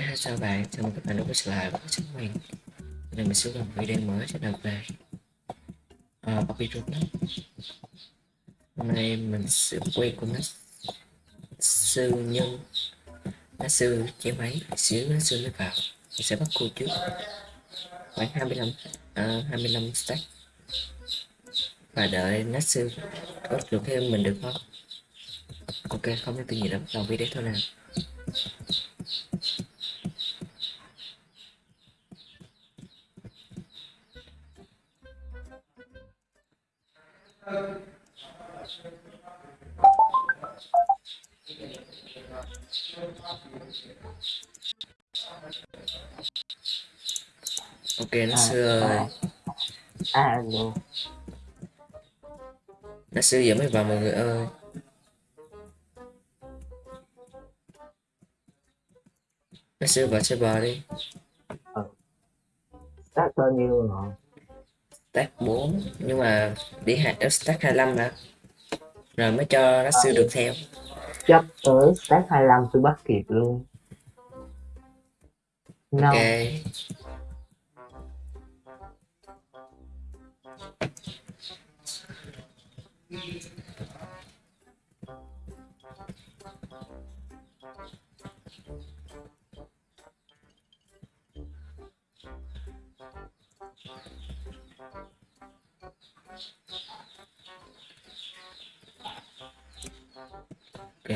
hi chào bạn, chào mừng các bạn đã quay trở lại với chúng mình Hôm nay mình sẽ làm video mới cho đầu về. Uh, Bobby Roblox Hôm nay mình sẽ quay của nó sư nhân. Nó sư chế máy xíu nó sư nó vào. Mình sẽ bắt cô trước. Khoảng 25 uh, 25 stack. Và đợi nó sư có được thêm mình được không? Ok không có tin gì đâu đầu video thôi nào xưa giờ mới vào mọi người ơi. Nó xưa vào server đi. Stack bao nhiêu rồi? stack 4 nhưng mà đi hạt ở stack 25 đã. Rồi mới cho nó xưa được theo. Chắc tới stack 25 tôi bắt kịp luôn. No. ok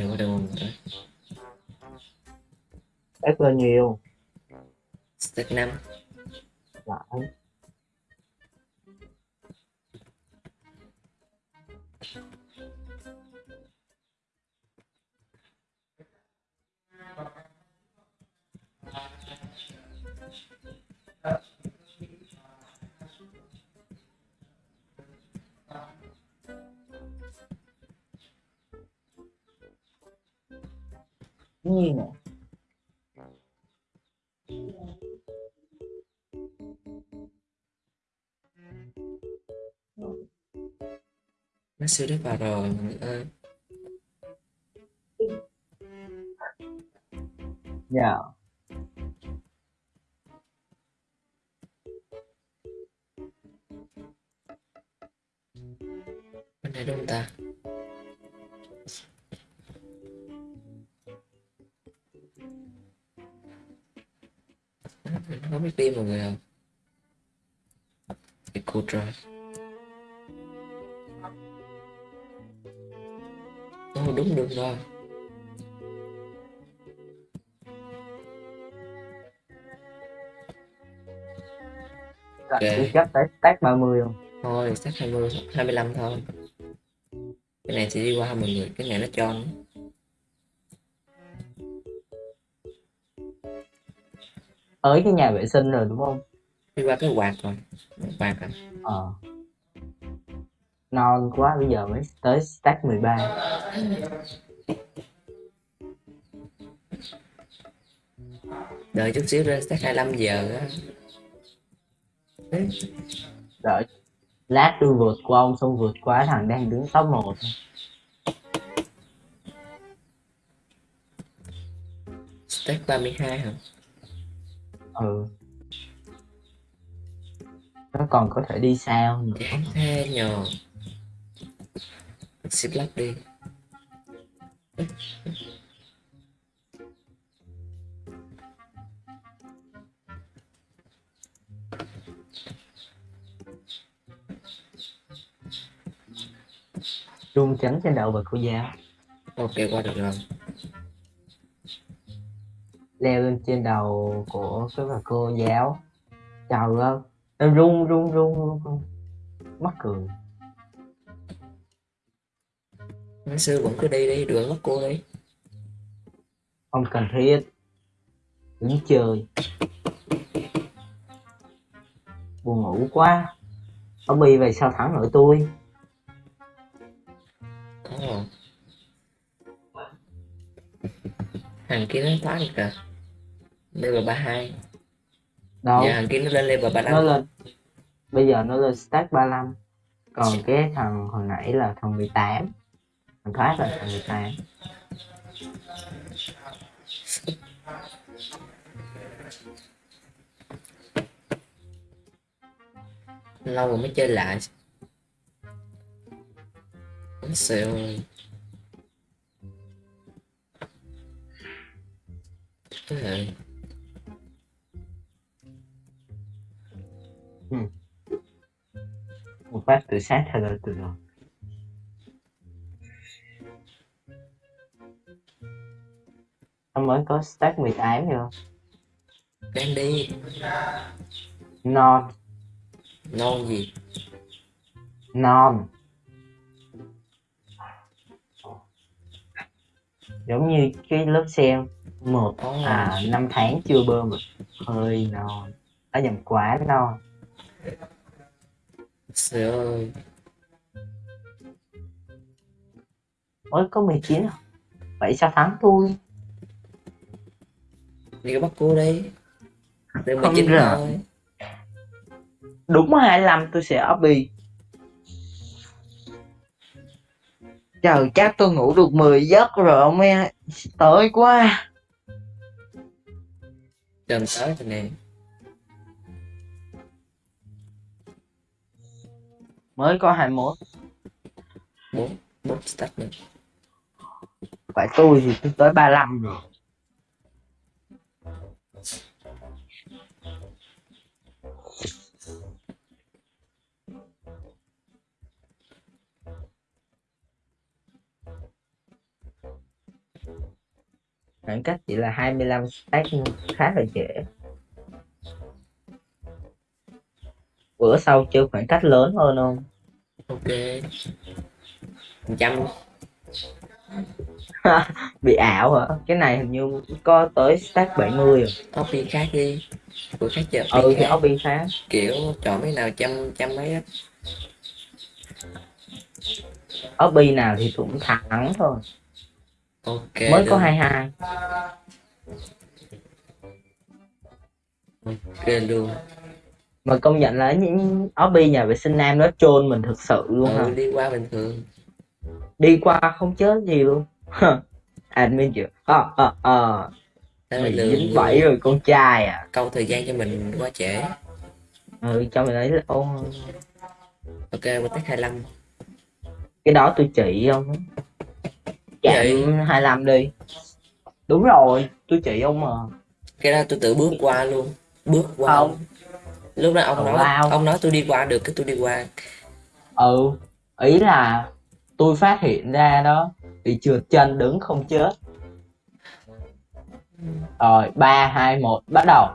bắt đầu mình tới Stack bao nhiêu? stack 5 Lại. Như nè. nó xưa đã vào rồi người ơi Dạ. bên Rồi, tôi chắc tới stack 30 không? thôi chắc 20 25 thôi cái này thì đi qua mọi người cái này nó cho nó Tới cái nhà vệ sinh rồi đúng không? đi qua cái quạt rồi quạt à Ờ. Non quá bây giờ mới tới stack 13. đợi chút xíu ra chắc 25 giờ á Đợi. Lát tôi vượt qua ông xong vượt qua thằng đang đứng top 1. stack 32 hả Ừ. Nó còn có thể đi sao nữa. chán thế nhờ xếp lắp đi Trung chắn trên đầu bà cô giáo. ok qua được rồi. Leo lên trên đầu của cái bà cô giáo. Trời ơi. Nó run run run run run mắc cười. Nó sư vẫn cứ đi đi đừng mất cô đi. Không cần thiết. Đứng chơi. Buồn ngủ quá. Ông bi về sao thắng nổi tôi thằng kia nó thoát được rồi level 32 đâu? Giờ thằng kia nó lên level 35 nó lên. Bây giờ nó lên stack 35 còn cái thằng hồi nãy là thằng 18 thằng thoát là thằng 18 lâu rồi mới chơi lại. Xịu ơi. một phát tự sát thật là từ rồi Ông mới có stack 18 rồi Đem đi. Non. Non gì? Non. Giống như cái lớp sen một Ồ. à năm tháng chưa bơm được hơi non. Đã nhầm quá non. Trời ơi. Mới có 19 à? Vậy sao thắng tôi Đi bắt cô đi Từ Không 19 được. thôi. Đúng 25 tôi sẽ obby trời chắc tôi ngủ được 10 giấc rồi ông em tới quá Trần tới rồi nè. Mới có 21 bốn bốn stack nữa vậy tôi thì tôi tới 35 rồi khoảng cách chỉ là 25 stack khá là dễ. Bữa sau chơi khoảng cách lớn hơn không? Ok. Trăm. Bị ảo hả? Cái này hình như có tới stack 70 rồi. Copy khác đi. Của khác chờ ừ thì khác. Obby khá kiểu chọn cái nào trăm trăm mấy á. Obby nào thì cũng thắng thôi ok mới được. có 22 ok luôn. Mà công nhận là những obby nhà vệ sinh nam nó trôn mình thực sự luôn ừ, đi qua bình thường. Đi qua không chết gì luôn. Admin chưa ờ ờ ờ. Lừa dính bẫy rồi con trai à. Câu thời gian cho mình quá trễ. Ừ cho mình lấy ô. Ok mình tách 25 cái đó tôi chỉ ông Vậy? 25 đi. Đúng rồi tôi chỉ ông mà. Cái đó tôi tự bước qua luôn. Bước qua. Không. lúc đó ông nói wow. ông nói tôi đi qua được cái tôi đi qua. Ừ ý là tôi phát hiện ra đó bị trượt chân đứng không chết. Rồi ba hai một bắt đầu.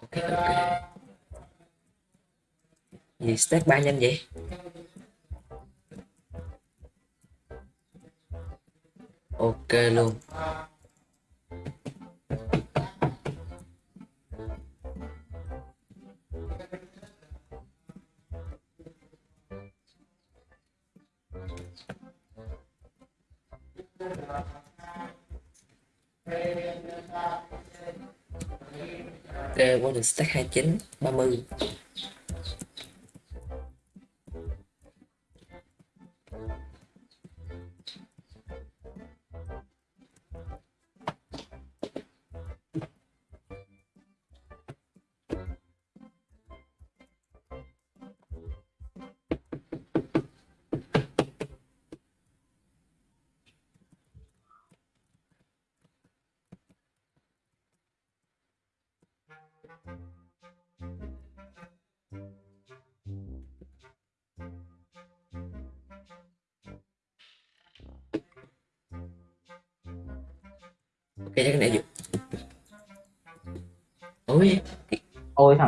Ok ok gì stack ba nhanh vậy? Ok luôn. Ok, qua được stack 29, 30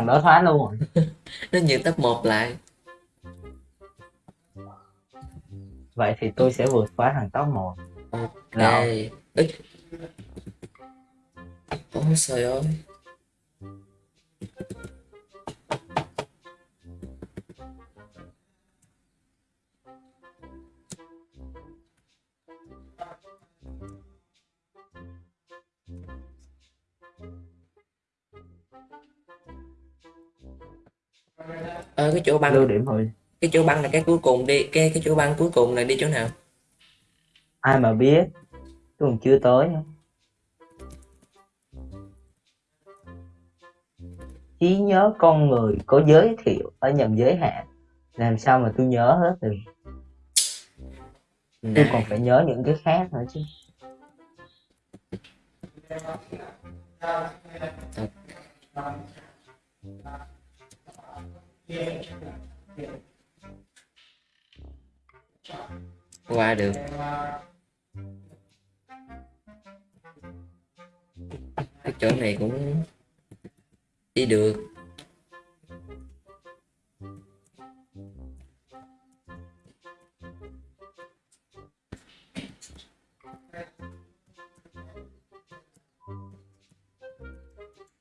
thằng đó thoát luôn. Rồi nó như top 1 lại. Vậy thì tôi sẽ vượt qua thằng top 1 Ok. Ê. Ôi trời ơi chỗ băng. Lưu điểm thôi. Cái chỗ băng là cái cuối cùng đi cái cái chỗ băng cuối cùng là đi chỗ nào? Ai mà biết? Tôi còn chưa tới trí nhớ con người có giới thiệu ở nhầm giới hạn. Làm sao mà tôi nhớ hết được? Tôi còn phải nhớ những cái khác nữa chứ. Qua được. Cái chỗ này cũng đi được.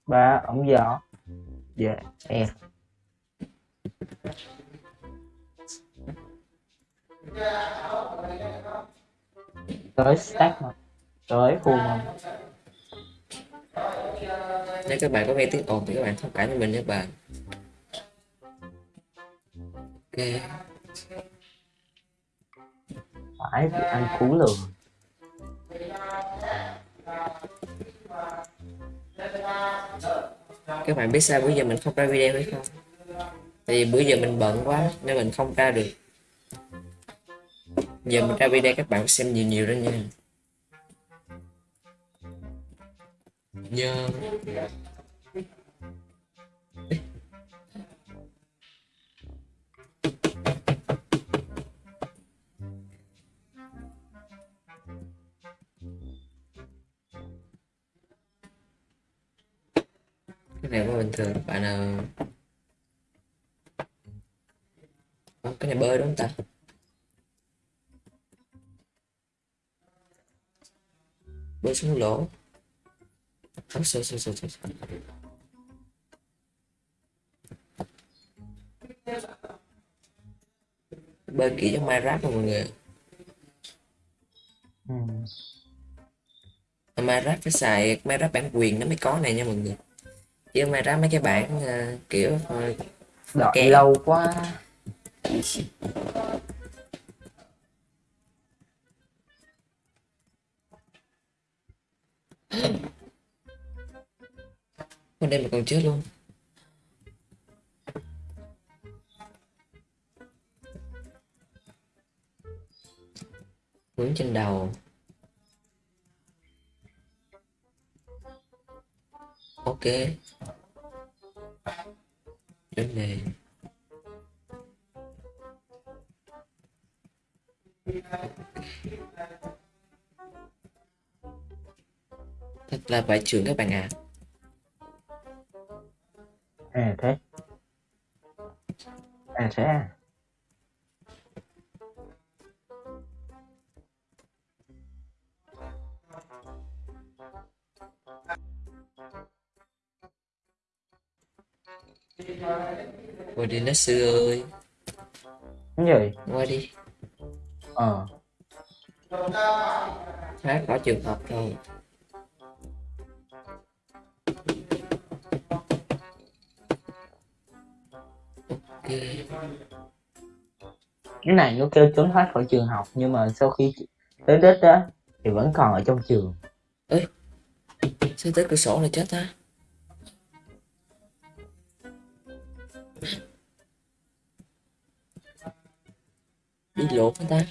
Ba ống gió dạ em. Tới stack mà. Tới full mà. Nếu các bạn có nghe tiếng ồn thì các bạn thông cảm cho mình nhé bạn. Ok. Phải thì anh cú lường các bạn biết sao bữa giờ mình không ra video hay không? Thì bữa giờ mình bận quá nên mình không ra được giờ mình ra video các bạn xem nhiều nhiều đó nha. Nhớ cái này quá bình thường bạn nào cái này bơi đúng không ta xuống lỗ sao sao sao sao sao. bơi kỹ trong Minecraft mà mọi người. Ừ. Minecraft phải xài Minecraft bản quyền nó mới có này nha mọi người. Chứ Minecraft mấy cái bản ờ, kiểu ờ, đợi lâu quá Con đây mà còn chết luôn. Vướng trên đầu. Ok. Đến này Thật là vải trưởng các bạn ạ. À thế. À thế à. Qua đi nó sư ơi. Cái gì Qua đi. Ờ. Phát có trường hợp rồi cái này nó kêu trốn thoát khỏi trường học, nhưng mà sau khi tới tết á, thì vẫn còn ở trong trường. Sao tới cửa sổ là chết ta? Đi lộn hả ta.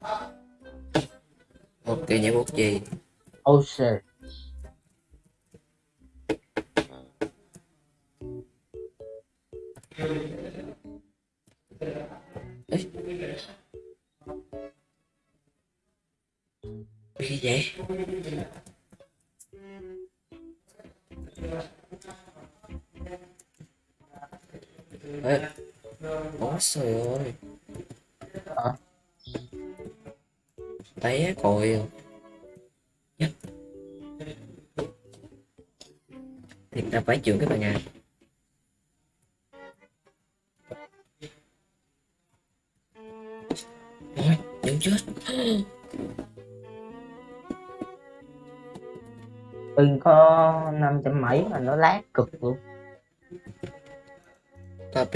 Ok nhảy bút gì? Oh shit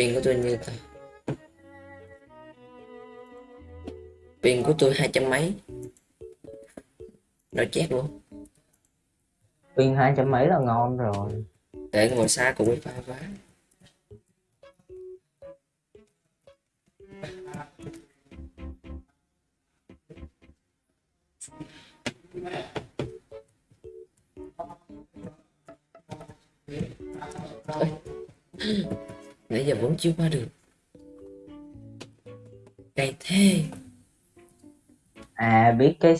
pin của tôi như ta? Pin của tôi hai trăm mấy. Nó chết luôn. Pin hai trăm mấy là ngon rồi. Để ngồi xa cùng wifi quá Ôi. Chưa qua được. Cay thế. À biết cái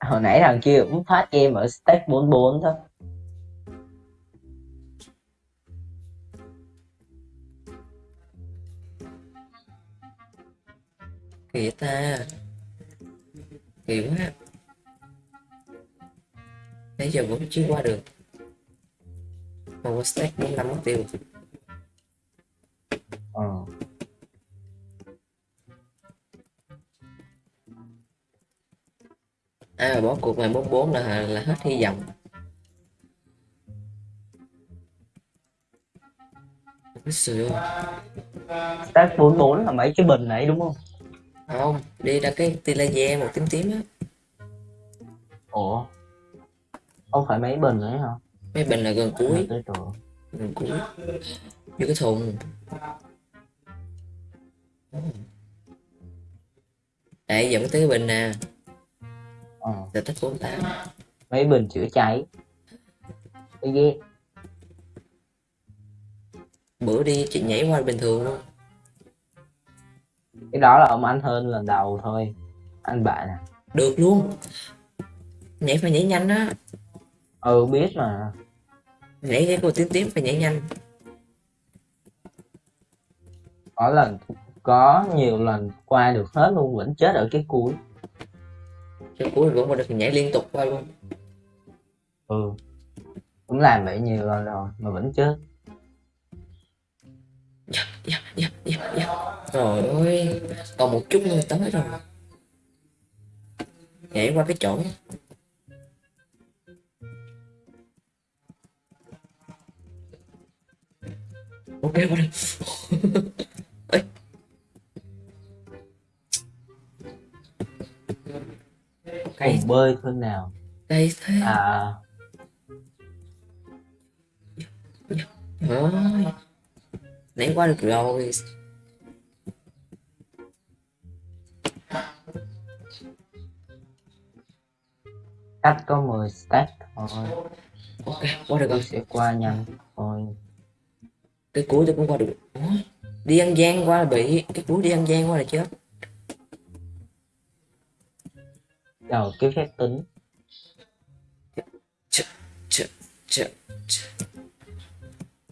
hồi nãy thằng kia cũng thoát em ở stake 44 thôi. Kỳ ta. Kỳ quá. Nãy giờ vẫn chưa qua được. Mà qua stack bốn năm mất tiêu cuộc này 44 là là hết hy vọng. Stake 44 là mấy cái bình này đúng không? Không đi ra cái tia laser màu tím tím á. Ủa? Không phải mấy bình nữa hả? Mấy bình là gần cuối. Gần cuối. Vô cái thùng. Đây mới tới cái bình nè ờ. Giờ tích 48 mấy bình chữa cháy. Cái ghê bữa đi chị nhảy qua bình thường luôn cái đó là ông anh hơn lần đầu thôi. Anh bạn à. Được luôn. Nhảy phải nhảy nhanh á. Ừ biết mà. Nhảy cái cô tím tím phải nhảy nhanh. Có lần có nhiều lần qua được hết luôn vẫn chết ở cái cuối cho cuối vẫn qua được nhảy liên tục qua luôn. Ừ. Cũng làm vậy nhiều lần rồi mà vẫn chết. Dạ, dạ, dạ, dạ. rồi ơi còn một chút nữa tới rồi. Nhảy qua cái chỗ ok qua đây Cay, cùng bơi thôi nào? Cay thế. À. Ơi nãy qua được rồi. Cách có 10 stack thôi. Ok qua được rồi. sẽ qua nhanh thôi. Cái cuối tôi cũng qua được. Ủa? đi ăn gian qua là bị. Cái cuối đi ăn gian qua là chết đầu cái phép tính.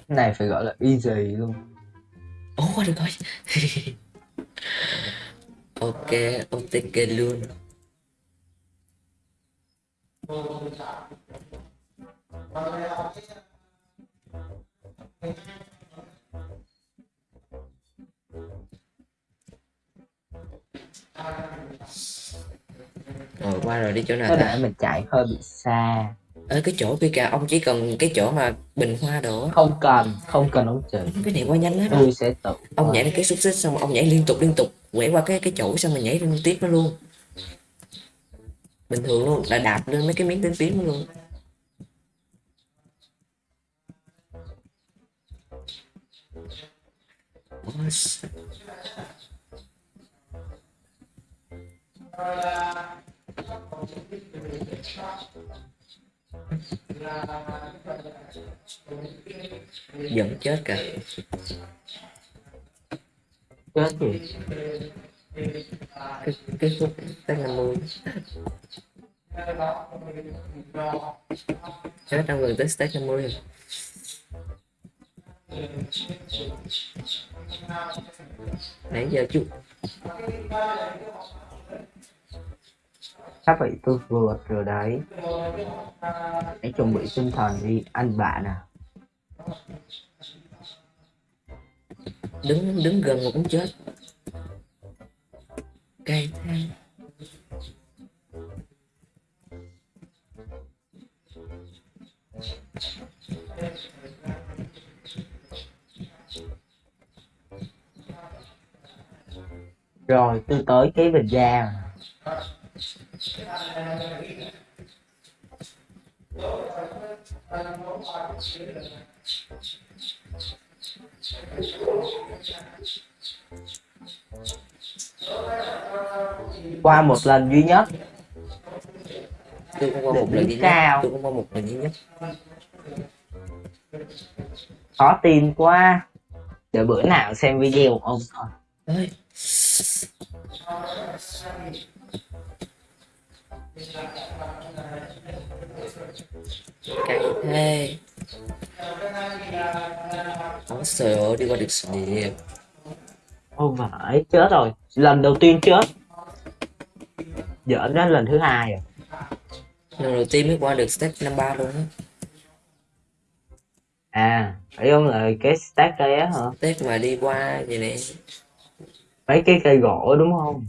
Này phải gọi là easy luôn. Ồ qua được rồi. Ok OTK luôn rồi qua rồi đi chỗ nào ta? mình chạy hơi bị xa. Ở cái chỗ kia kìa ông chỉ cần cái chỗ mà bình hoa á. không cần không cần ông chị cái này qua nhanh lắm tôi sẽ tự ông nhảy lên cái xúc xích xong ông nhảy liên tục liên tục quẹo qua cái cái chỗ xong rồi nhảy lên tiếp nó luôn. Bình thường luôn là đạp lên mấy cái miếng tím đó luôn. Ôi, giận chết cả. Chết gì cái cái khúc tới mươi chết trong gần tới stage 50 rồi nãy giờ chú sắp bị tôi vượt rồi đấy. Hãy chuẩn bị tinh thần đi, anh bạn à. Đứng đứng gần một cũng chết. Cay thế rồi tôi tới cái bình ga. Qua một lần duy nhất. Tôi cũng qua một lần duy nhất. cao. tôi cũng qua một lần duy nhất. Khó tin quá. Để bữa nào xem video của ông thôi Thế Ôi trời ơi, đi qua được địa không phải chết rồi. Lần đầu tiên chết. Giỡn đến lần thứ hai rồi. Lần đầu tiên mới qua được step 53 luôn á. À phải không? Là cái stack đây á hả? Step mà đi qua vậy nè mấy cái cây gỗ đúng không?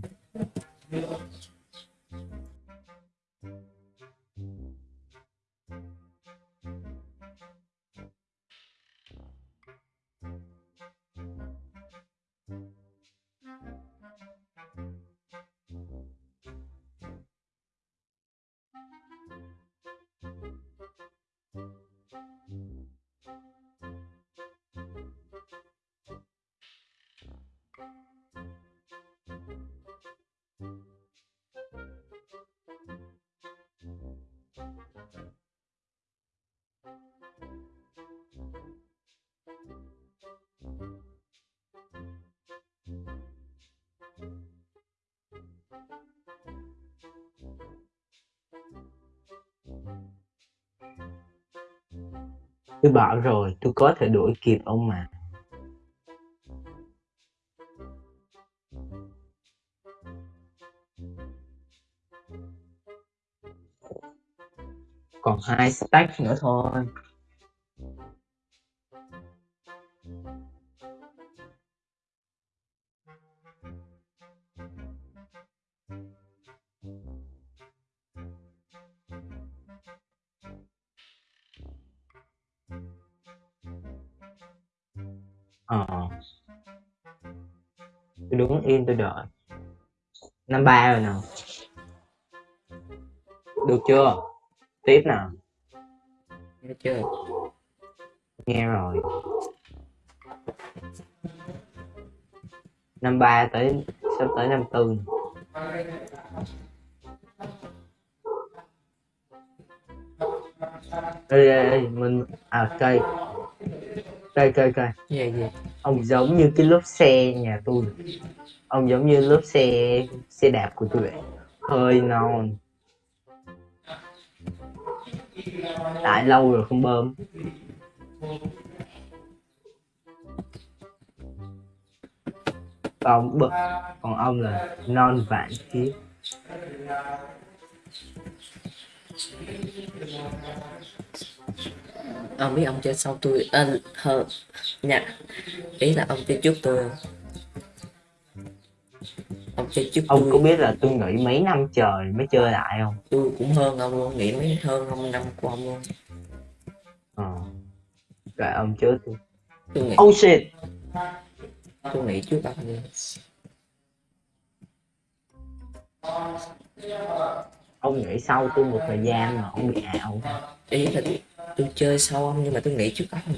Tôi bảo rồi, tôi có thể đuổi kịp ông mà. Còn hai stack nữa thôi. Ờ. Tôi đứng yên tôi đợi. Năm ba rồi nào được chưa? Tiếp nào Nghe chưa? nghe rồi. Năm ba tới sắp tới năm tư. Ê ê ê mình à cây cây cây cây Gì gì? ông giống như cái lốp xe nhà tôi. Ông giống như lốp xe xe đạp của tôi vậy. Hơi non. Tại lâu rồi không bơm. Còn bự còn ông là non vạn kiếp Ông biết ông chơi sau tôi à, hơn nha Ý là ông chơi trước tôi? Ông chơi trước ông tôi. có biết là tôi nghỉ mấy năm trời mới chơi lại không? Tôi cũng hơn ông luôn nghĩ mấy hơn ông năm của ông luôn. Ờ. Rồi ông trước tôi tôi nghĩ oh shit tôi nghĩ trước ông luôn ông nghỉ sau tôi một thời gian mà ông bị ảo ý là tôi, chơi sau ông nhưng mà tôi nghĩ trước ông.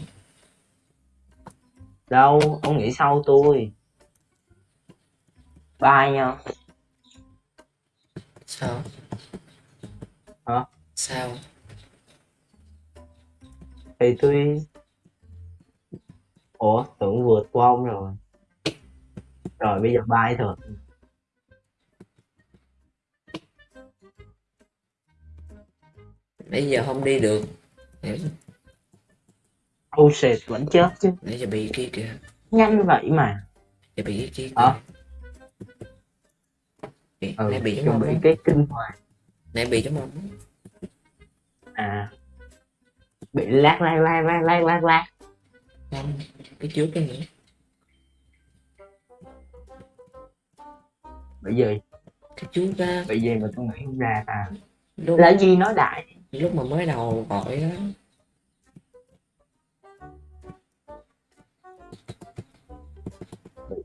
Đâu ông nghỉ sau tôi. Bye nha sao? Hả? sao? Thì tôi ủa tưởng vượt qua ông rồi. Rồi bây giờ bye thôi. Bây giờ không đi được nãy oh shit vẫn chết chứ. nãy giờ bị kia. Kìa nhanh vậy mà. Giờ bị cái kia kìa Hả? Bị- ừ nãy bị giống chuẩn ông bị cái kinh hoàng. Nãy bị giống ông á. à. Bị lát lát lát lát lát lát lát. Không cái trước cái nữa bởi vì cái trước á bởi vì mà tôi nghĩ không ra à lúc là gì nói đại lúc mà mới đầu gọi đó.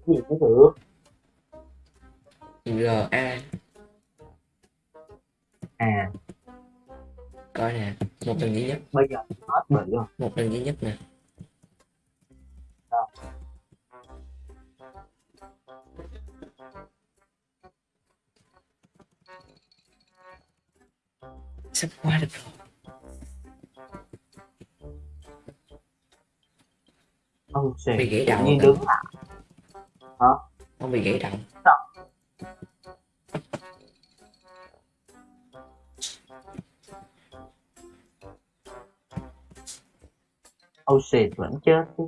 Gì có được. À. Coi nè một lần duy nhất. Bây giờ hết bị rồi. Một lần duy nhất nè sắp qua được rồi ông xì bị gãy đầu hả? đứng lại. Không bị gãy đầu. Ông xì vẫn chết chứ?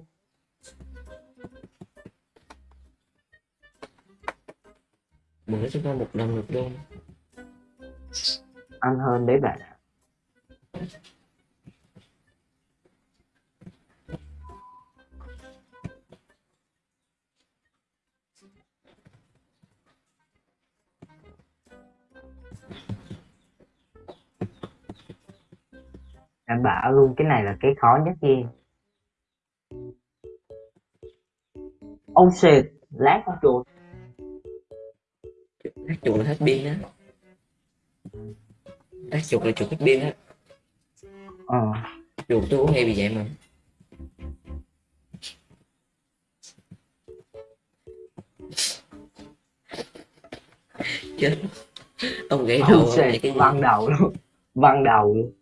Bữa chúng ta một lần được luôn ăn hơn đấy bạn ạ. Đảm bảo luôn, cái này là cái khó nhất kia. oh shit lát con chuột. Lát chuột là hết pin á lát chuột là chuột hết pin á. Ờ. Chuột tôi cũng hay bị vậy mà. Chết. Ông gãy đầu ông cái văng đầu luôn. Văng đầu luôn.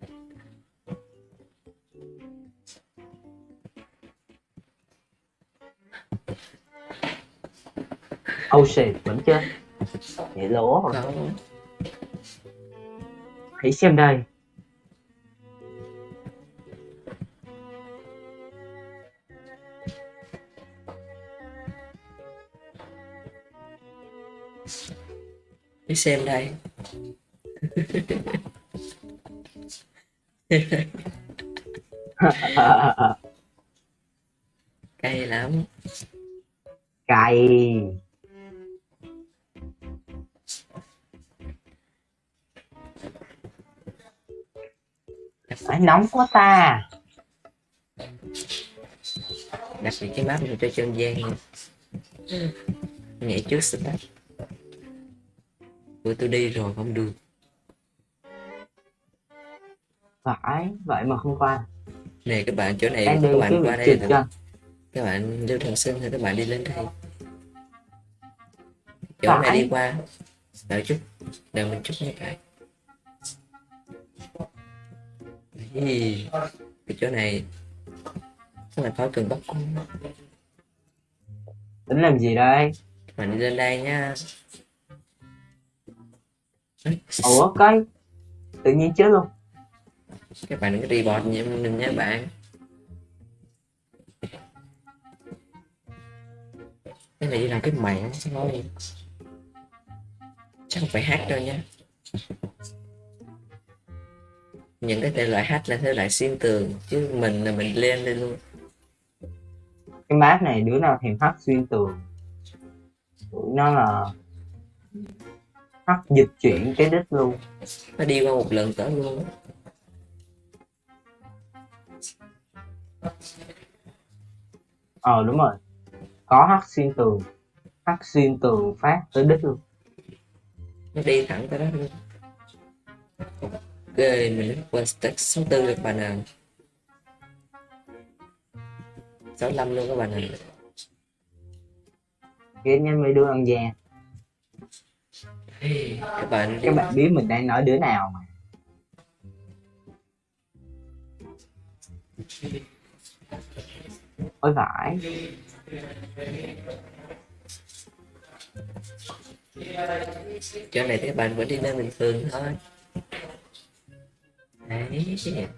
Oh shit vẫn chết. Vậy lỗ rồi hãy xem đây. Đi xem đây. Cay lắm. Cày nóng quá ta. Đặc biệt cái map này cho chân gian. Nha nhảy trước start bữa tôi đi rồi không được. Phải vậy mà không qua nè các bạn chỗ này các cái bạn vị qua đây chân các bạn lưu thần sinh thì các bạn đi lên đây. Chỗ này Phải. đi qua. Đợi chút đợi mình chút nha các Ý, cái chỗ này. Các bạn khỏi cần bắt cung tính làm gì đây? Bạn đi lên đây nha. Ủa cái tự nhiên chết luôn. Các bạn đừng có report nha mình nha bạn. Cái này là cái mạng thôi chắc không phải hack đâu nha những cái thể loại hack là thể loại xuyên tường chứ mình là mình lên đây luôn. Cái map này đứa nào thèm hack xuyên tường? Tụi nó là hack dịch chuyển cái đích luôn. Nó đi qua một lần tới luôn ờ đúng rồi. Có hack xuyên tường. Hack xuyên tường phát tới đích luôn. Nó đi thẳng tới đó luôn ok mình đã qua stack số tư được bạn nào. 65 luôn các bạn nào. Ghét nhất mấy đứa ăn gian các bạn các bạn biết mình đang nói đứa nào mà. Ôi phải chỗ này các bạn vẫn đi lên bình thường thôi đấy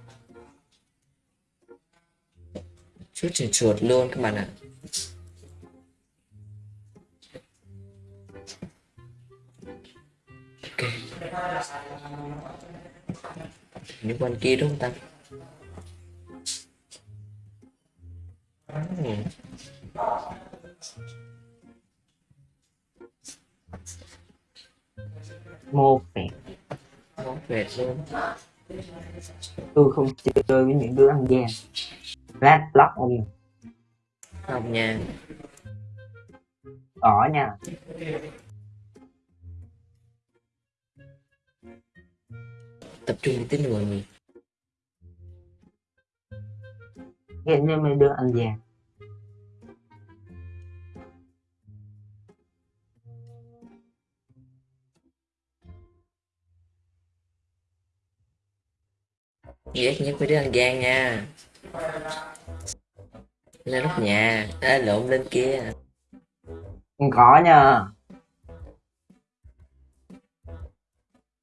chút chuột chuột luôn các bạn ạ. Ok. Những con kia đúng không ta? Ừ. một vẹn ngon tuyệt luôn tôi không chơi với những đứa ăn gian. Lát block ông. Này. không nha. Có nha. Tập trung đi tính mọi người ghét như mấy đứa ăn vàng ghét nhất với đứa ăn gian nha. Lên nóc nhà. À, lộn lên kia. Không có nha.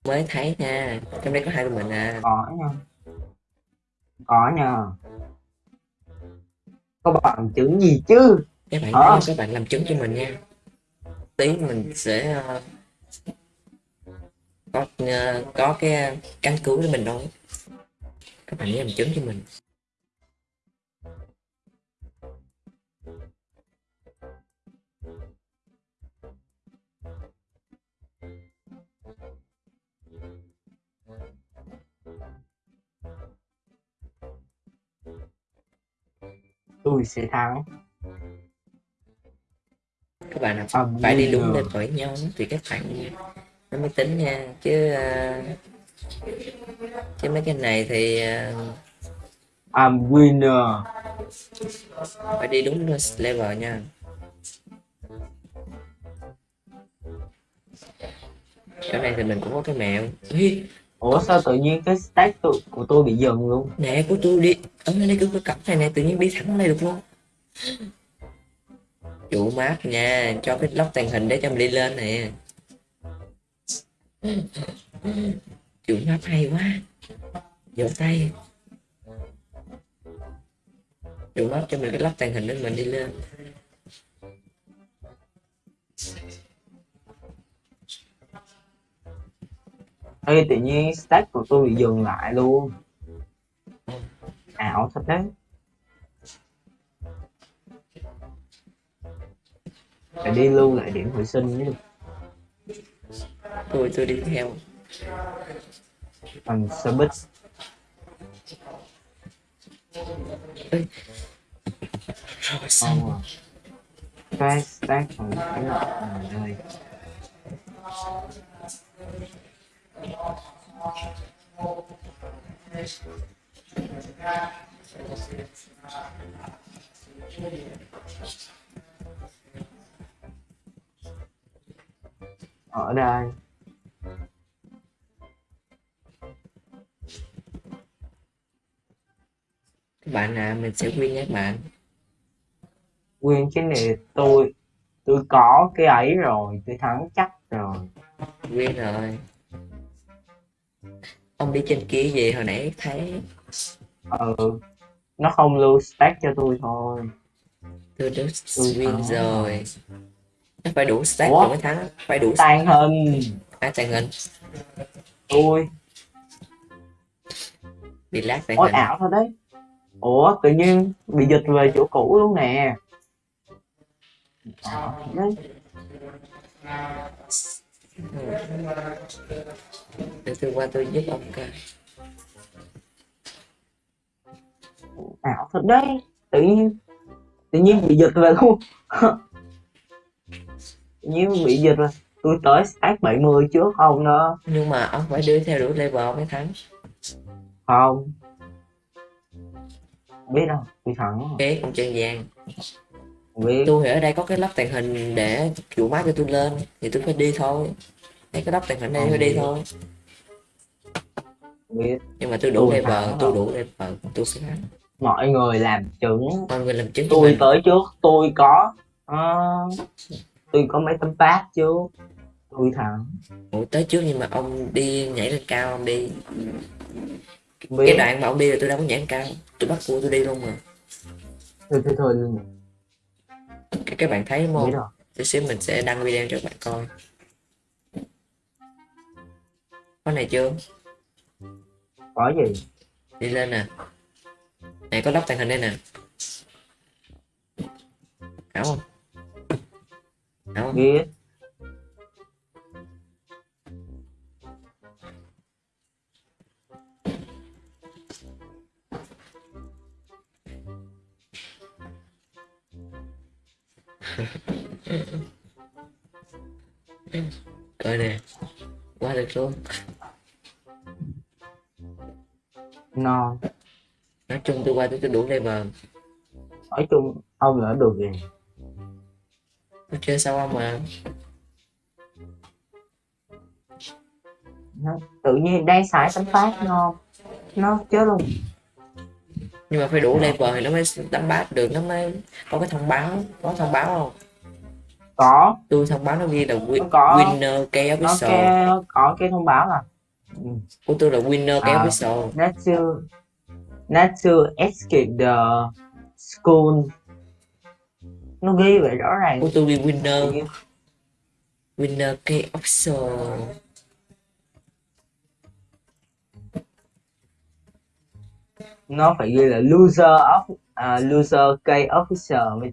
Mới thấy nha. Trong đây có hai mình à. Có nha. Có nha. Có bằng chứng gì chứ? Các bạn thấy các bạn làm chứng cho mình nha. Tí mình sẽ ờ, có ờ, có cái căn cứ để mình nói các bạn nhớ làm chứng cho mình. Tôi sẽ thắng. Các bạn Âm phải đi đúng lên với nhau thì các bạn nó mới tính nha. Chứ ờ, chứ mấy cái này thì ờ, I'm winner. phải đi đúng level nha. Chỗ này thì mình cũng có cái mẹo. Ui, ủa sao tự nhiên cái stack tự, của tôi bị dừng luôn? Nè của tôi đi. Ở đây cứ cái cặp này nè tự nhiên đi thẳng đây được luôn. Chủ map nha cho cái lóc tàng hình để cho mình đi lên nè chủ map hay quá. Vỗ tay. Chủ map cho mình cái lóc tàng hình để mình đi lên. Ê, tự nhiên stack của tôi bị dừng lại luôn. Ảo thật đấy. Phải đi lưu lại điểm hồi sinh mới được tôi tôi đi theo bằng xe buýt rồi. Xong không à cái stack còn cái nọ ở đây. Ở đây. Mình sẽ win nhé các bạn. Nguyên cái này tôi tôi có cái ấy rồi tôi thắng chắc rồi. Win rồi. Ông đi trên kia gì hồi nãy thấy. Ừ nó không lưu stack cho tôi thôi. Tôi đã win có. rồi. Nó phải đủ stack Ủa? mới thắng phải đủ tan hình. Ai tàn hình. Tôi. Bị lát tàn ôi hình. ảo thật đấy ủa tự nhiên bị dịch về chỗ cũ luôn nè. Đấy. Để tôi qua tôi giúp ông coi. Ảo thật đấy. Tự nhiên tự nhiên bị dịch về luôn. Tự nhiên bị dịch rồi tôi tới stack 70 trước không đó. Nhưng mà ông phải đưa theo đủ level mới thắng. Không biết đâu tôi thắng rồi. kế con chân vàng biết. Tôi ở đây có cái lắp tàn hình để chủ máy cho tôi lên thì tôi phải đi thôi. Thấy cái lắp tàn hình đây phải đi thôi. Biết. Nhưng mà tôi đủ level tôi đủ level tôi sẽ thắng. Mọi người làm chứng. Mọi người làm chứng tôi tới trước tôi có ờ, tôi có mấy tấm pass trước tôi thắng. Ủa, tới trước nhưng mà ông đi nhảy lên cao ông đi Không cái biết đoạn mà ông đi là tôi đâu có lên cao tôi bắt cua tôi đi luôn mà. Thôi thôi thôi luôn các, các bạn thấy biết không? tí xíu mình sẽ đăng video cho các bạn coi. Có này chưa? Có gì? Đi lên nè. Này có lắp tàng hình đây nè. Ảo không? Ảo không? Biết coi nè qua được luôn non nói chung tôi qua tôi đủ level nói chung ông đã được rồi tôi chơi sao ông mà? Nó tự nhiên đang xài tấm phát ngon nó chết luôn nhưng mà phải đủ level thì nó mới đánh bát được nó mới có cái thông báo. Có thông báo không? Có. Tôi thông báo nó ghi là win, Có. winner cây nó official. cái có cái thông báo là ừ. của tôi là winner cây À. official. not to not to escape the school. Nó ghi vậy rõ ràng. Của tôi ghi winner. Winner cây official nó phải ghi là loser of à, loser K officer mới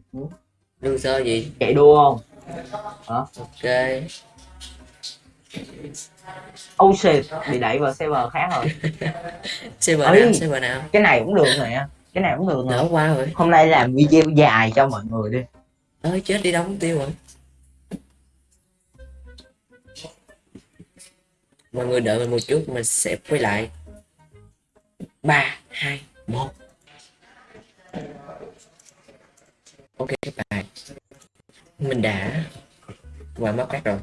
loser gì? Chạy đua không? Ok. Oh shit bị đẩy vào server khác rồi. Server nào? Server nào? cái này cũng được nè. Cái này cũng được nè. Qua rồi. Hôm nay làm video dài cho mọi người đi. Ơi chết đi đóng tiêu rồi. Mọi người đợi mình một chút mình sẽ quay lại. Ba hai một. Ok các bạn. Mình đã qua mất cắt rồi.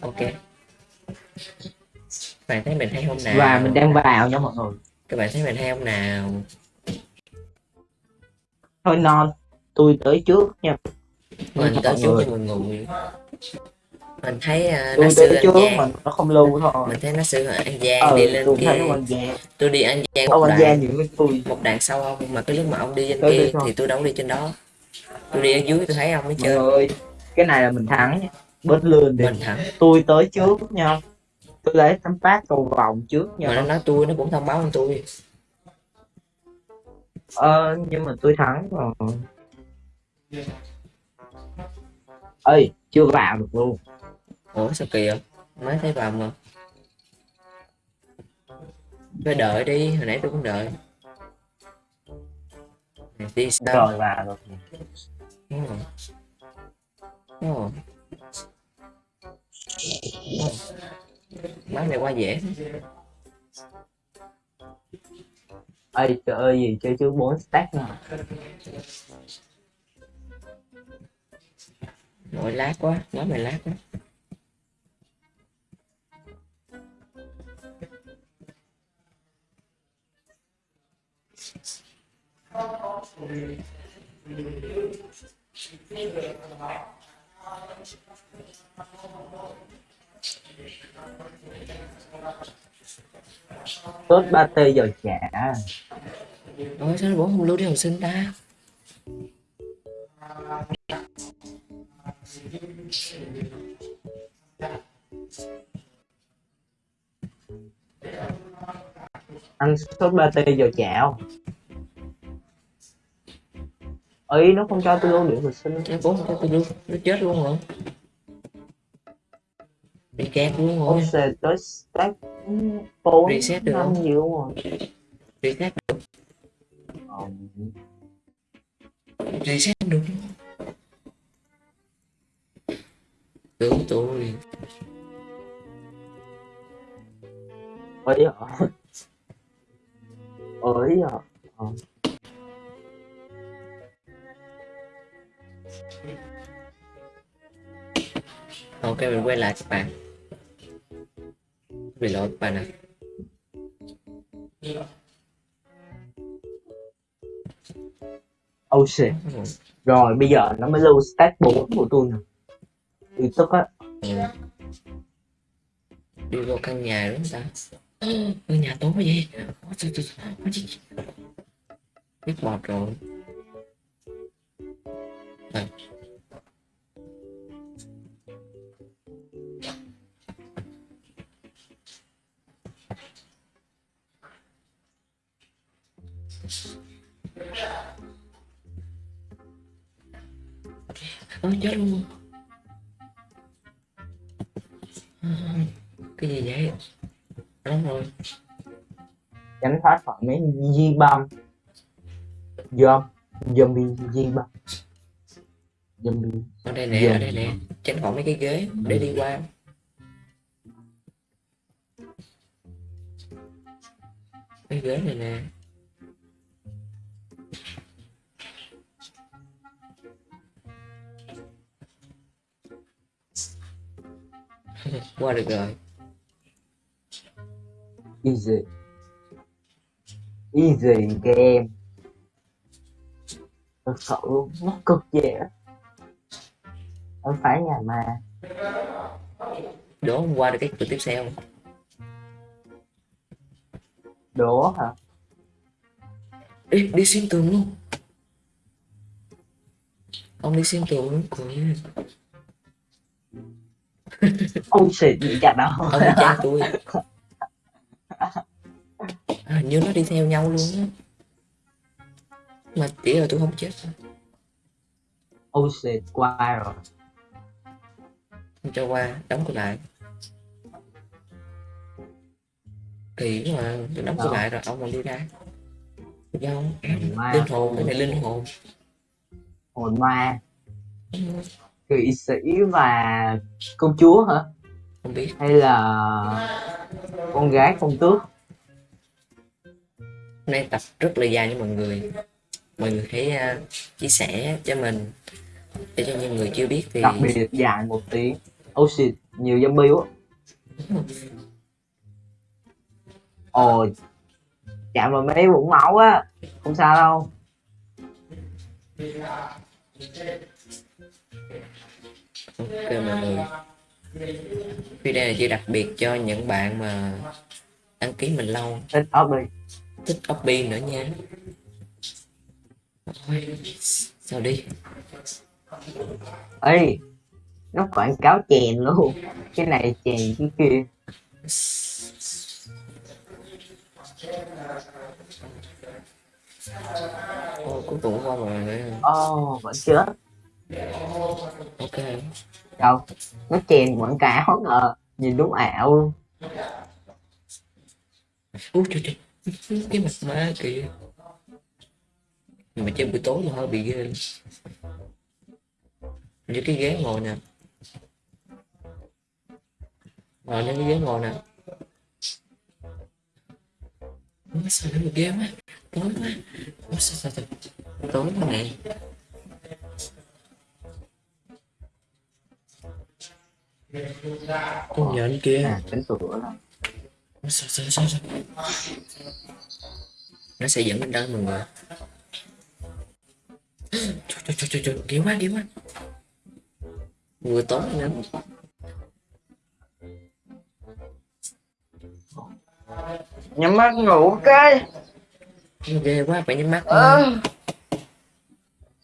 Ok. Các bạn thấy mình hay không nào? Và mình đang vào nha mọi người. Các bạn thấy mình hay không nào? Thôi non tôi tới trước nha. Mình tới trước cho mọi người mình thấy uh, nó sư tới an trước giang mà nó không lưu thôi mình thấy nó sư an giang ờ đi lên kia tôi đi an giang ông giang những cái tôi. một đoạn sau ông mà cái lúc mà ông đi trên kia thì tôi đâu đi trên đó. Tôi đi ở dưới tôi thấy ông mới mọi chơi. người cái này là mình thắng nha. Bớt lươn đi. Mình thẳng tôi tới trước nha. Tôi lấy tấm phát cầu vòng trước mà nó nha nói tôi nó cũng thông báo với tôi. Ờ nhưng mà tôi thắng rồi. Ơi chưa vào được luôn ủa sao kỳ vậy? Mới thấy vào mà. Phải đợi đi hồi nãy tôi cũng đợi. Đi sao rồi vào Đúng rồi. Đúng rồi. Bán này qua dễ. Ơi trời ơi gì chơi chứ bốn stack nè Nội lát quá, nói mày lát quá tốt ba t giờ trả Ôi sao bố không lưu đi học sinh ta? Ăn sốt ba t giờ trả không ấy nó không cho tôi lưu điểm học sinh. Nó không cho tôi lưu, nó chết luôn rồi. Bị kẹt luôn rồi. Xề tới stack bốn Reset được không? gì luôn rồi Reset Ờ, Reset được. Cứu tôi. Ấy hả ấy hả Ok mình quay lại các bạn. Bị lỗi các bạn ạ. Oh shit. Rồi bây giờ nó mới lưu stack 4 của tôi nè. Tức á. Ừ. đi vô căn nhà đúng không ta? Căn nhà tối vậy. Ôi, trời. biết bọt rồi đây. Ôi chết luôn. Cái gì vậy? Đúng rồi. Tránh thoát khỏi mấy di băm dom, zombie di băm zombie ở đây nè Giờ. ở đây nè. Tránh khỏi mấy cái ghế để đi qua cái ghế này nè. Qua được rồi. Easy easy game thật sự luôn nó cực dễ không phải nhà ma đố hôm qua được cái cửa tiếp theo. Đố hả? Ê, đi xuyên tường luôn. Ông đi xuyên tường luôn ôi xịt bị chặt đâu ông đi trang tôi à, hình như nó đi theo nhau luôn á. Mà chỉ là tôi không chết. Thôi. ôi xịt qua rồi cho qua đóng cửa lại. Quá mà tôi đóng cửa lại rồi ông còn đi ra. Ma. linh hồn cái này linh hồn. Hồn ma. Kỵ sĩ và công chúa hả? Không biết. Hay là con gái công tước? Hôm nay tập rất là dài với mọi người. Mọi người hãy à, chia sẻ cho mình. Để cho những người chưa biết thì đặc biệt dài một tiếng oh shit nhiều zombie quá. Ồ chạm vào mấy vũng máu á không sao đâu. Ok mọi người. Video này chỉ đặc biệt cho những bạn mà đăng ký mình lâu. Thích đi thích copy nữa nha. Ôi, sao đi? Ê nó quảng cáo chèn luôn. Cái này chèn cái kia. Ô, cuối cùng qua rồi nữa. ồ vẫn chết ok. Đâu nó chèn quảng cáo ngờ nhìn đúng ảo luôn. Ui trời trời. Cái mặt má kìa. Mà chơi buổi tối là hơi bị ghê. Như cái ghế ngồi nè ngồi lên cái ghế ngồi nè. Ủa, sao nó ghê quá tối quá. Ủa, sao, sao, tối quá nè con nhện kia. à cánh cửa đó. Sao sao sao sao? Nó sẽ dẫn mình đến mọi người. Trời trời trời trời ghê quá ghê quá. Vừa tối nữa nhắm mắt ngủ cái. Ghê quá phải nhắm mắt ờ.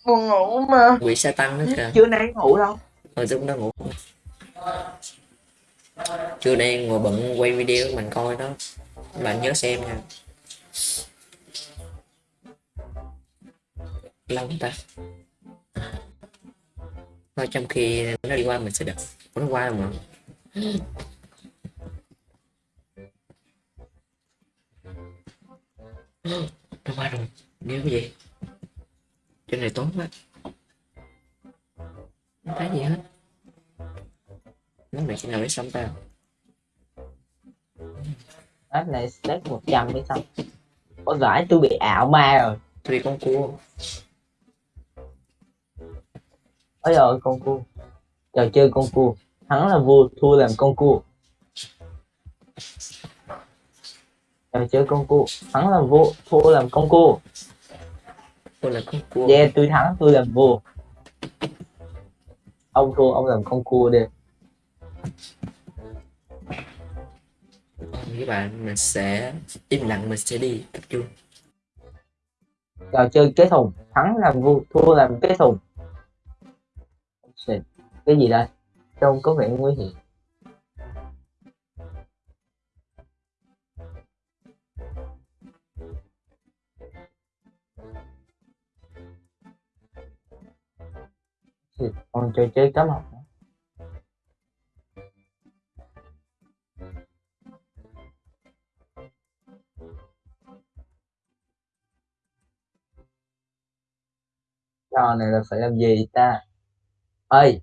buồn ngủ mà. Quỷ sa tăng nữa kìa. Chưa nay ngủ đâu? Tôi cũng đang ngủ. Trưa nay ngồi bận quay video mình coi đó. Bạn nhớ xem nha. Lâu ta. Thôi trong khi nó đi qua mình sẽ Ủa, nó qua rồi mà nó qua rồi nghe cái gì? Trên này tối quá. Không thấy gì hết. Nó này khi nào mới xong ta? App này step 100 mới xong. Có giải tôi bị ảo ma rồi. Tôi đi con cua. Ôi rồi con cua. Trò chơi con cua. Thắng là vua thua làm con cua chơi con cua thắng là vua thua làm con cua tôi là con cua yeah tôi thắng tôi làm vua ông thua ông làm con cua đi. Các bạn mình sẽ im lặng mình sẽ đi tập trung. Trò chơi kế thùng thắng làm vua thua làm kế thùng cái gì đây? Trông có vẻ nguy hiểm Ừ, con chơi chơi cá mập nữa. trò này là phải làm gì ta ơi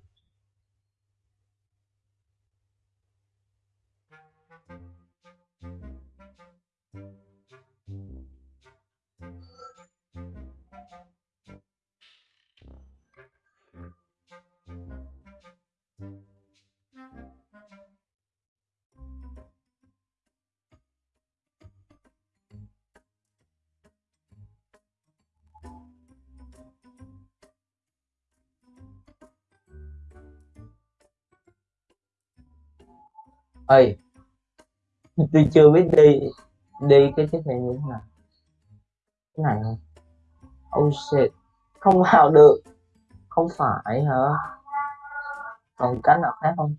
ơi tôi chưa biết đi đi cái chiếc này như thế nào. Cái này không? Oh shit. Không vào được. Không phải hả? Còn cách nào khác không?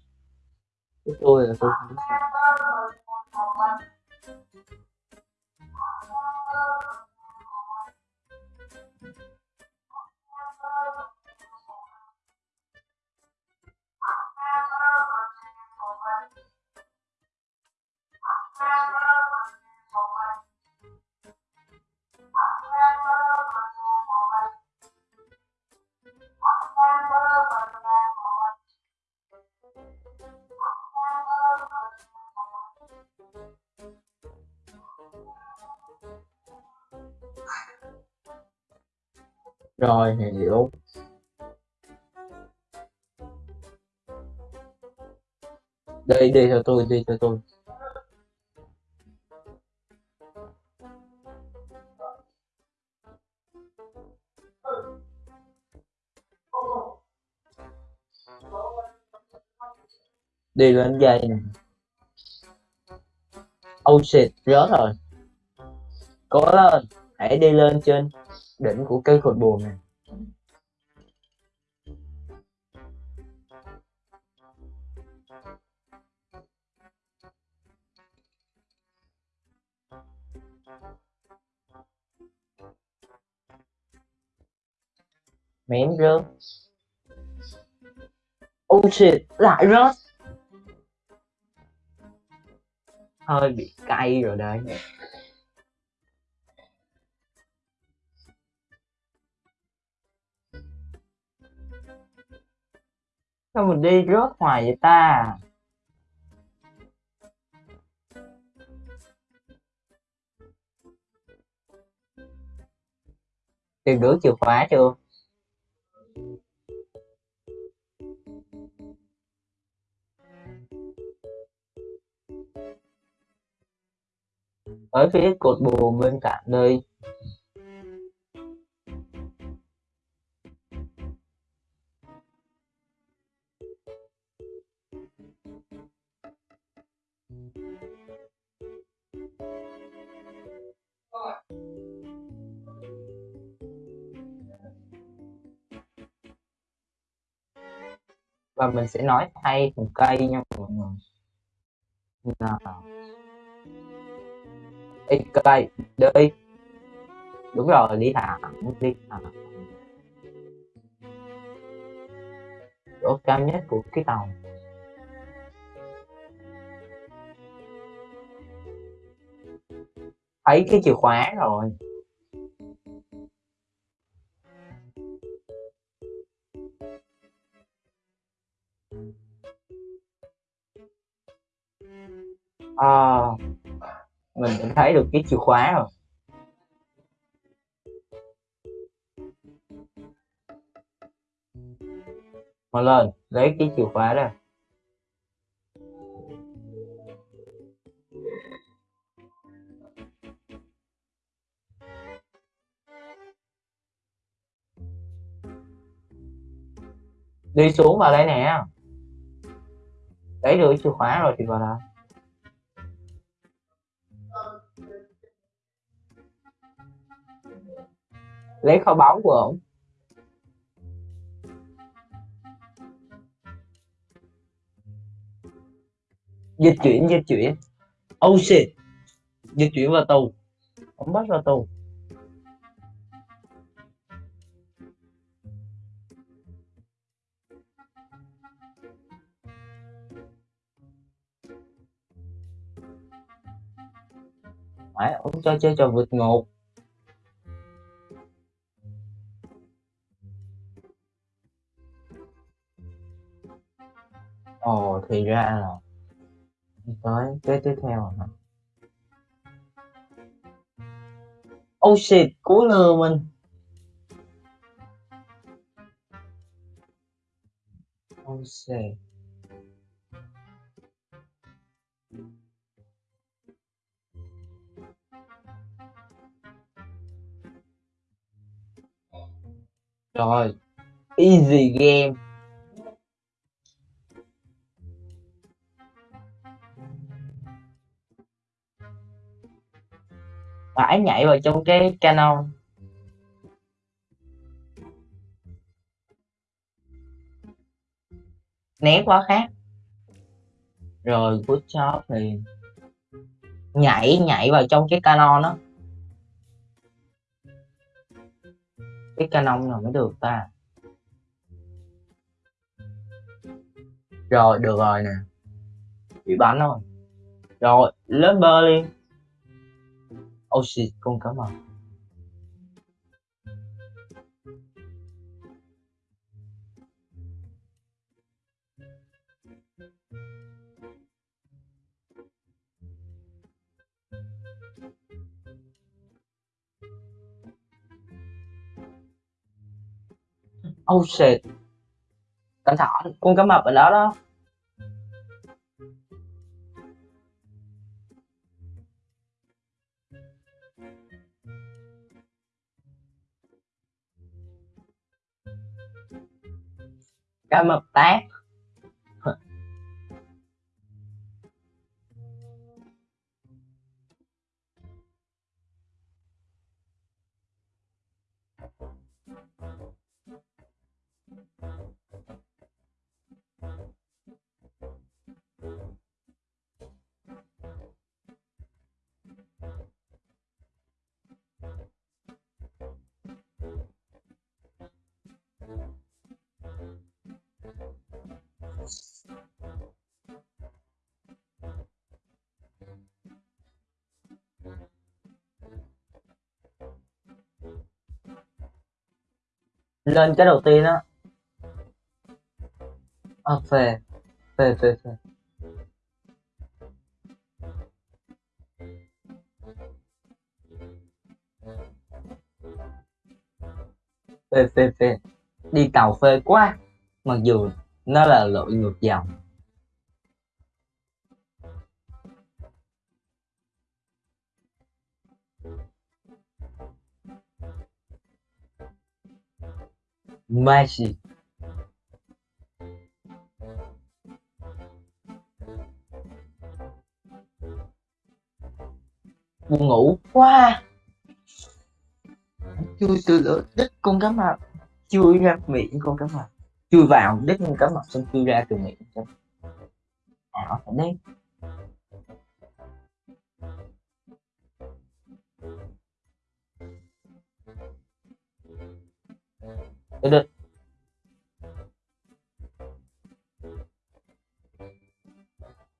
Cái tôi là tôi không biết. Rồi hiểu đây đi theo tôi, đi theo tôi. Đi lên dây này oh shit rớt rồi. Cố lên, hãy đi lên trên đỉnh của cây cột buồm này. Mém rớt. Oh shit, lại rớt. Hơi bị cay rồi đấy. Sao mình đi rớt hoài vậy ta? Tìm được chìa khóa chưa? Ở phía cột buồn bên cạnh đây và mình sẽ nói thay từng cây nha mọi người. Nào. Ê, cây đi. Đúng rồi đi thẳng đi thẳng chỗ cao nhất của cái tàu. Thấy cái chìa khóa rồi. À, mình đã thấy được cái chìa khóa rồi. Mà lên lấy cái chìa khóa ra. Đi xuống vào đây nè. Lấy được chìa khóa rồi thì vào đây lấy kho báu của ông. Dịch chuyển dịch chuyển. Oh shit dịch chuyển vào tù. Ông bắt vào tù. Phải, ông cho chơi trò vượt ngục. Thì ra là tới cái tiếp theo hả? Oh shit cú lừa mình. Oh shit. Rồi easy game phải nhảy vào trong cái canon. Né quá khác. Rồi, good job thì nhảy nhảy vào trong cái canon đó cái canon nào mới được ta? Rồi, được rồi nè. Bị bắn rồi. Rồi, lên bơ liền. Oxy shit con cảm ơn Oh shit. Cẩn thận, con cá mập ở đó đó. Cá mập tát. Lên cái đầu tiên á. À, phê. Phê phê phê. Phê phê phê. Đi tàu phê quá. Mặc dù nó là lội ngược dòng. Magic. Buồn ngủ quá. Chui từ lửa đít con cá mập. Chui ra miệng con cá mập. Chui vào đít con cá mập, xong chui ra từ miệng. Ảo phải đấy. Được được.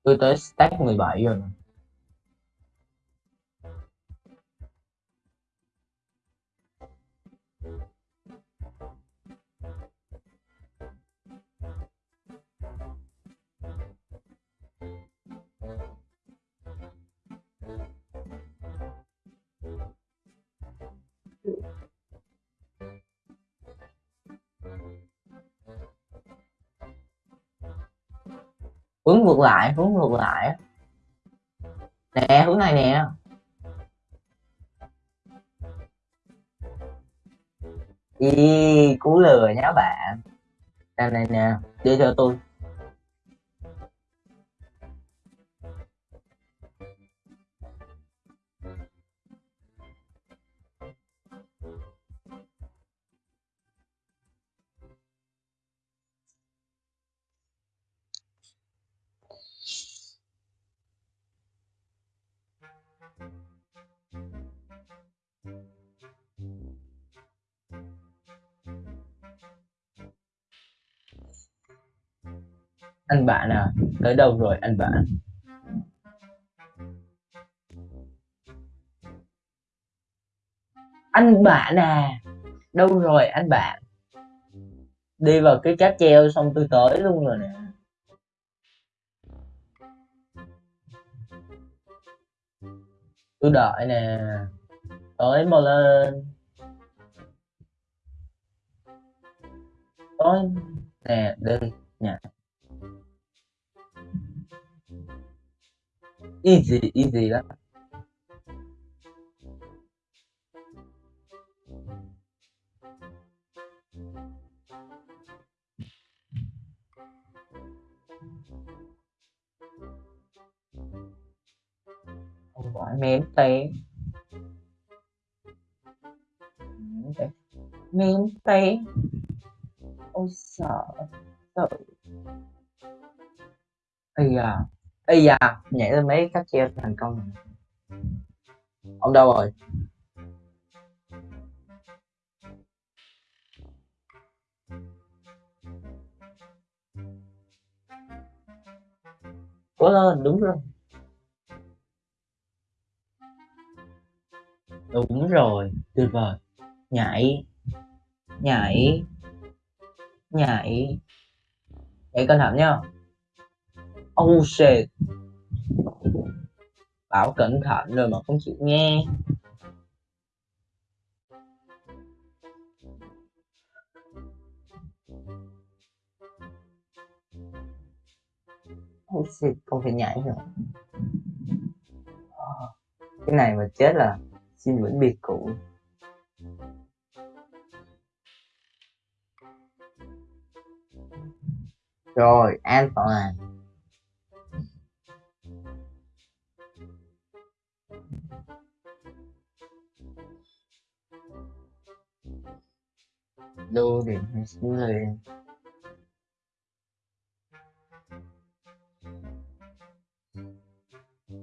Tôi tới stack 17 rồi nè. Hướng ngược lại hướng ngược lại nè hướng này nè. Ý, cú lừa nhá bạn. Đây này nè đi theo tôi. Anh bạn à? Tới đâu rồi anh bạn? Anh bạn à? Đâu rồi anh bạn? Đi vào cái cáp treo xong tôi tới luôn rồi nè. Tôi đợi nè. Tới mà lên. Tới. Nè, đi. Nè easy easy đó. Không gọi mém té phải miếng tay ôi, sợ sợ. Ây à ây da, nhảy lên mấy cách treo thành công. Rồi. ông đâu rồi? Cố lên, đúng rồi. Đúng rồi, tuyệt vời. Nhảy nhảy nhảy. Nhảy cẩn thận nhá oh shit. Bảo cẩn thận rồi mà không chịu nghe. Oh shit không phải nhảy rồi cái này mà chết là xin vĩnh biệt cũ. Rồi, an toàn. Đô điểm hay xuống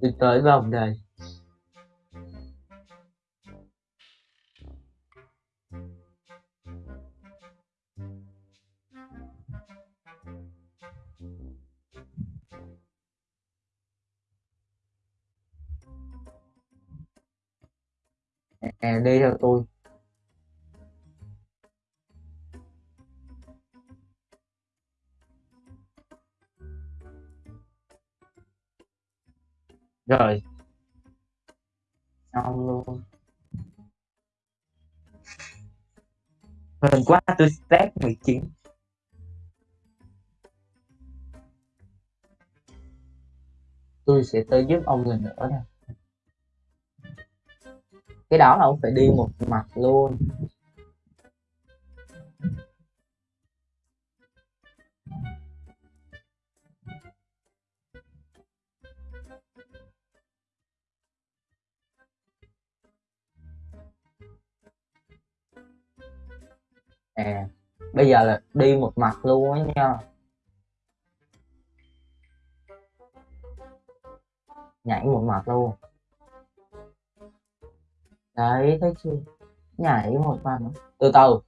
đi tới vòng này. Tôi tới giúp ông lần nữa đây Cái đó là ông phải đi một mặt luôn. À bây giờ là đi một mặt luôn á nha. Nhảy một mặt luôn. Đấy, thấy chưa? Nhảy một mặt nữa. từ từ.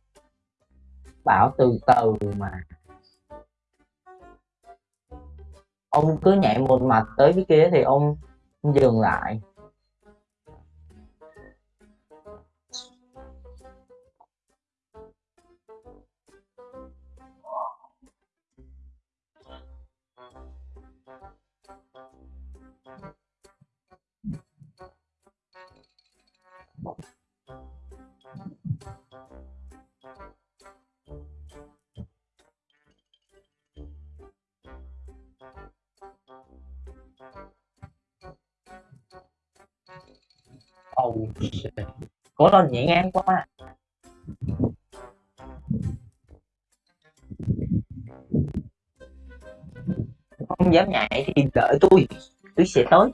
Bảo từ từ mà. Ông cứ nhảy một mặt tới cái kia thì ông dừng lại. Ầu cố lên nhảy ngang quá. Không dám nhảy thì đợi tôi tôi sẽ tới.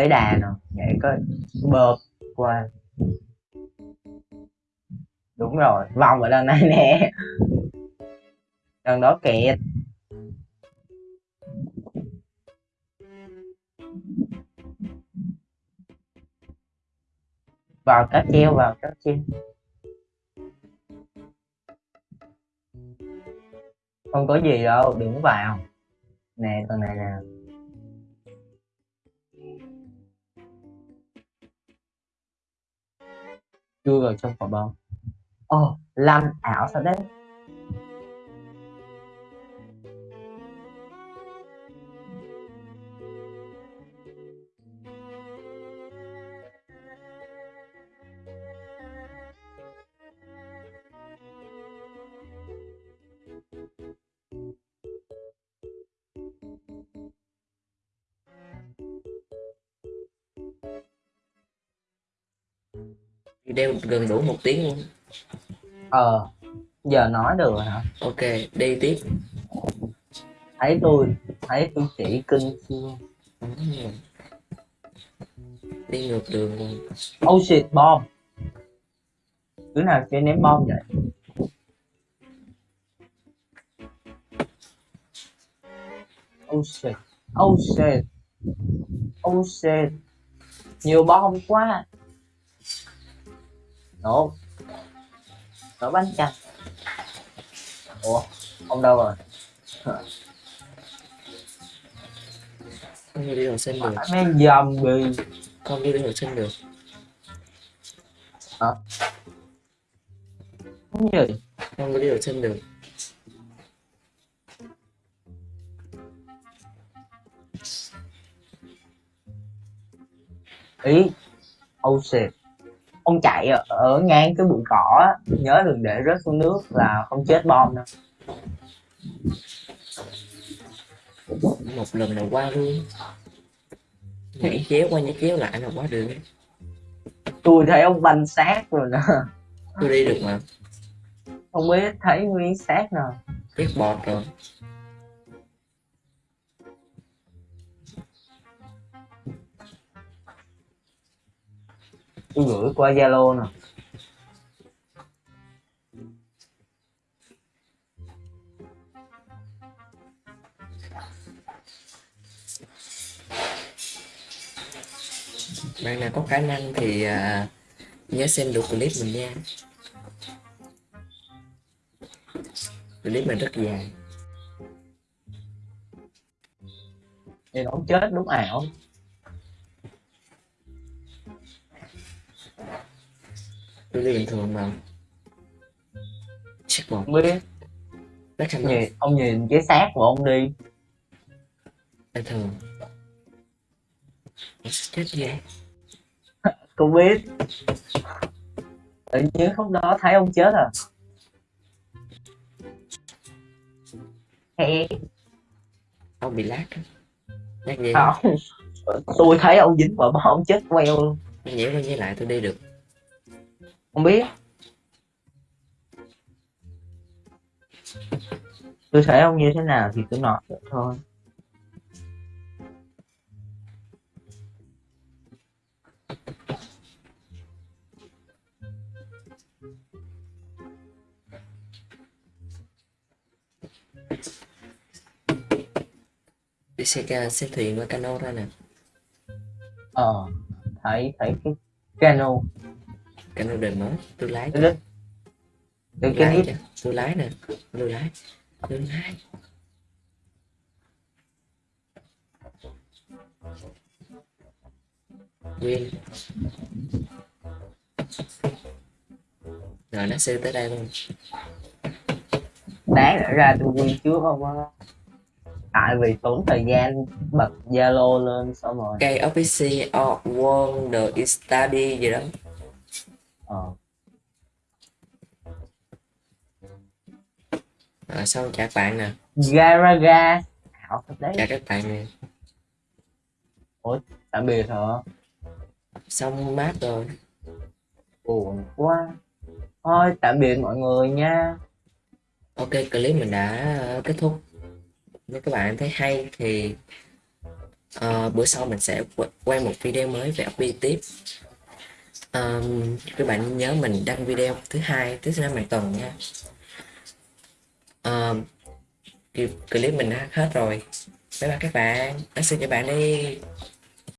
Lấy đà nè. Nhảy coi bơm qua. Đúng rồi, vòng ở đằng này nè. Đằng đó kẹt. Vào cáp treo, vào cáp treo. Không có gì đâu, đừng vào. Nè con này nè. Chui vào trong quả bóng. Ồ làm ảo sao đấy gần đủ một tiếng luôn. Ờ giờ nói được rồi hả? Ok đi tiếp. Thấy tôi thấy tôi chỉ kinh chưa đi ngược đường luôn. Oh shit bom. Đứa nào chơi ném bom vậy? Oh shit oh shit oh shit. Nhiều bom quá nổ nổ bánh chanh ủa ông đâu rồi. Không đi đường xanh được. Mấy zombie không đi đường xanh được. Cái gì không đi đường xanh được. Ý oh shit ông chạy ở, ở ngang cái bụi cỏ á nhớ đừng để rớt xuống nước là không chết bom đâu. Một lần là qua luôn. Nhảy chéo qua nhảy chéo lại là quá được. Tôi thấy ông banh xác rồi nè tôi đi được mà. Không biết thấy nguyên xác nào. Biết bọt rồi tôi gửi qua zalo nè. Bạn nào có khả năng thì à, nhớ xem được clip mình nha. Clip mình rất dài. Thì nó chết đúng ảo tôi đi bình thường mà. Bọt không biết. Rất thành nhìn ông nhìn cái xác của ông đi. Bình thường chết vậy. Không biết. Tự nhiên lúc đó thấy ông chết à? Hè, ông bị lát lát gì không. Tôi thấy ông dính vào bom ông chết queo luôn. Nhảy qua nhảy lại tôi đi được không biết. Tôi thấy ông như thế nào thì tôi nói vậy thôi. Đi xe ca xe thuyền qua cano ra nè. Ờ thấy thấy cái cano cano đời mới tôi lái cái cái cái lái cho tôi lái nè tôi lái tôi lái. Nguyên. Rồi nó sư tới đây luôn. Đáng lẽ ra tôi quy trước không á. Tại vì tốn thời gian bật zalo lên xong rồi. Cây office of wonder study gì đó ờ. À, xong chào các bạn nè. Garaga ảo thật đấy. Chào các bạn nè. Tạm biệt hả? Xong mát rồi. Buồn quá. Thôi tạm biệt mọi người nha. Ok clip mình đã ờ, kết thúc. Nếu các bạn thấy hay thì ờ, bữa sau mình sẽ qu- quay một video mới về update tiếp um, các bạn nhớ mình đăng video thứ hai thứ năm hàng tuần nha. Um, clip mình đã hết rồi. Bye bye các bạn. Nói xin cho bạn đi.